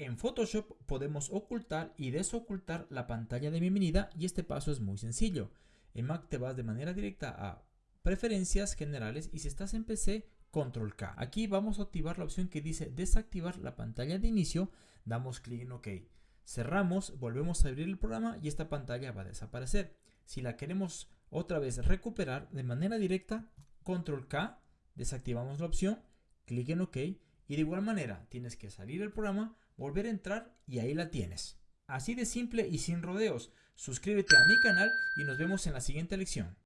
En Photoshop podemos ocultar y desocultar la pantalla de bienvenida y este paso es muy sencillo. En Mac te vas de manera directa a Preferencias Generales y si estás en PC, Control K. Aquí vamos a activar la opción que dice desactivar la pantalla de inicio, damos clic en OK. Cerramos, volvemos a abrir el programa y esta pantalla va a desaparecer. Si la queremos otra vez recuperar de manera directa, Control K, desactivamos la opción, clic en OK y de igual manera tienes que salir del programa, volver a entrar y ahí la tienes. Así de simple y sin rodeos. Suscríbete a mi canal y nos vemos en la siguiente lección.